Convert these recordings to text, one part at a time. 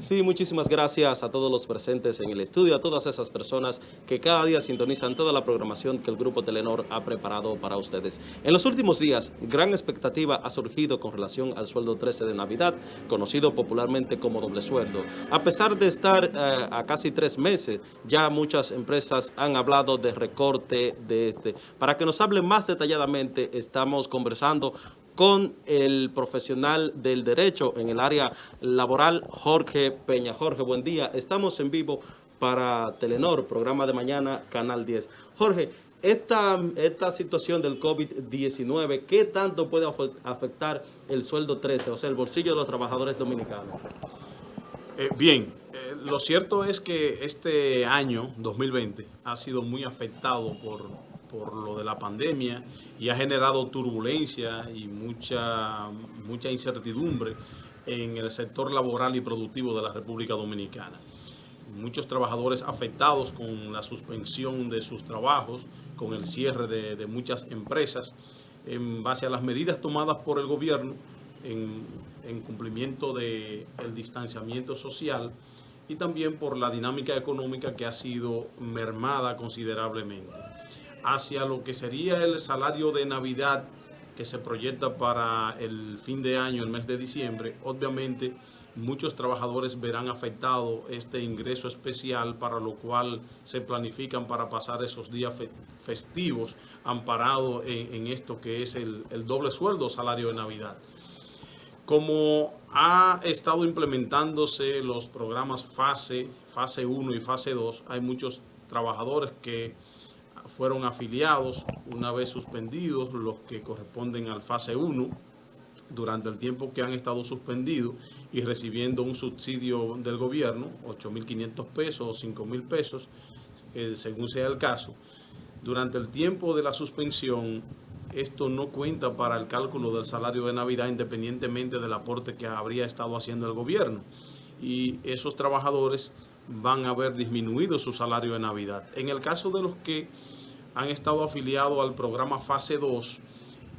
Sí, muchísimas gracias a todos los presentes en el estudio, a todas esas personas que cada día sintonizan toda la programación que el Grupo Telenor ha preparado para ustedes. En los últimos días, gran expectativa ha surgido con relación al sueldo 13 de Navidad, conocido popularmente como doble sueldo. A pesar de estar eh, a casi tres meses, ya muchas empresas han hablado de recorte de este. Para que nos hable más detalladamente, estamos conversando con el profesional del derecho en el área laboral, Jorge Peña. Jorge, buen día. Estamos en vivo para Telenor, programa de mañana, Canal 10. Jorge, esta, esta situación del COVID-19, ¿qué tanto puede afectar el sueldo 13, o sea, el bolsillo de los trabajadores dominicanos? Eh, bien, eh, lo cierto es que este año, 2020, ha sido muy afectado por por lo de la pandemia y ha generado turbulencia y mucha, mucha incertidumbre en el sector laboral y productivo de la República Dominicana. Muchos trabajadores afectados con la suspensión de sus trabajos, con el cierre de, muchas empresas, en base a las medidas tomadas por el gobierno en, en cumplimiento del el distanciamiento social y también por la dinámica económica que ha sido mermada considerablemente hacia lo que sería el salario de Navidad que se proyecta para el fin de año, el mes de diciembre, obviamente muchos trabajadores verán afectado este ingreso especial para lo cual se planifican para pasar esos días festivos amparado en, esto que es el, el doble sueldo salario de Navidad. Como ha estado implementándose los programas fase, fase 1 y fase 2, hay muchos trabajadores que fueron afiliados una vez suspendidos los que corresponden al fase 1 durante el tiempo que han estado suspendidos y recibiendo un subsidio del gobierno, 8.500 pesos o 5.000 pesos, eh, según sea el caso. Durante el tiempo de la suspensión, esto no cuenta para el cálculo del salario de Navidad independientemente del aporte que habría estado haciendo el gobierno. Y esos trabajadores van a ver disminuido su salario de Navidad. En el caso de los que han estado afiliados al programa fase 2,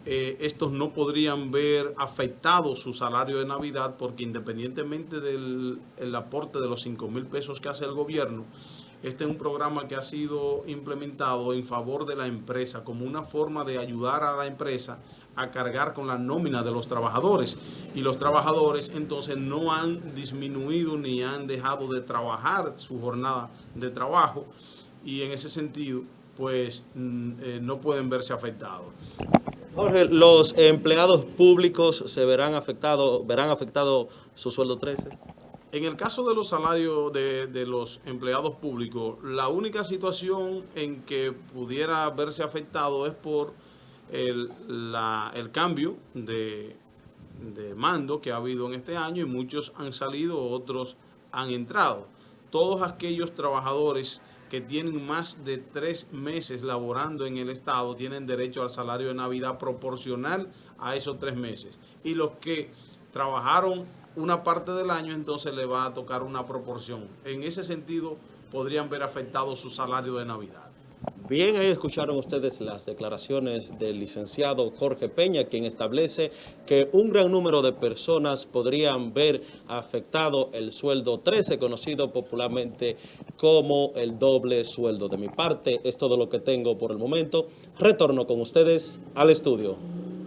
eh, estos no podrían ver afectado su salario de Navidad porque independientemente del aporte de los 5 mil pesos que hace el gobierno, este es un programa que ha sido implementado en favor de la empresa como una forma de ayudar a la empresa a cargar con la nómina de los trabajadores. Y los trabajadores entonces no han disminuido ni han dejado de trabajar su jornada de trabajo. Y en ese sentido, pues mm, eh, no pueden verse afectados. Jorge, ¿los empleados públicos se verán afectados, verán afectado su sueldo 13? En el caso de los salarios de, los empleados públicos, la única situación en que pudiera verse afectado es por el, el cambio de, de mando que ha habido en este año y muchos han salido, otros han entrado. Todos aquellos trabajadores que tienen más de tres meses laborando en el Estado tienen derecho al salario de Navidad proporcional a esos tres meses. Y los que trabajaron una parte del año, entonces le va a tocar una proporción. En ese sentido, podrían ver afectado su salario de Navidad. Bien, ahí escucharon ustedes las declaraciones del licenciado Jorge Peña, quien establece que un gran número de personas podrían ver afectado el sueldo 13, conocido popularmente como el doble sueldo. De mi parte, es todo lo que tengo por el momento. Retorno con ustedes al estudio.